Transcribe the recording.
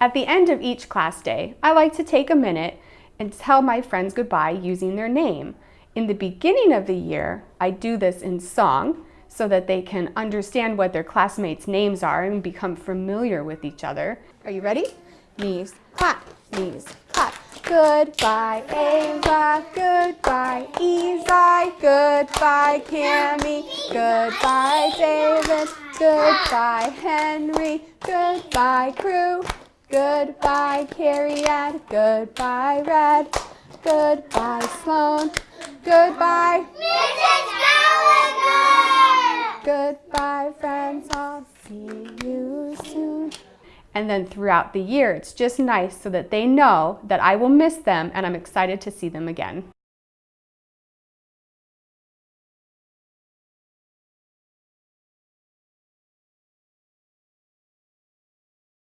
At the end of each class day, I like to take a minute and tell my friends goodbye using their name. In the beginning of the year, I do this in song so that they can understand what their classmates' names are and become familiar with each other. Are you ready? Knees, clap, knees, clap. Goodbye, Ava, goodbye, Ezai, goodbye, Cami, goodbye, David, goodbye, Henry, goodbye, crew, goodbye, Carrie Ann, goodbye, Red, goodbye, Sloan, goodbye, Mrs. Gallagher! goodbye, friends, I'll see you soon. And then throughout the year, it's just nice so that they know that I will miss them and I'm excited to see them again.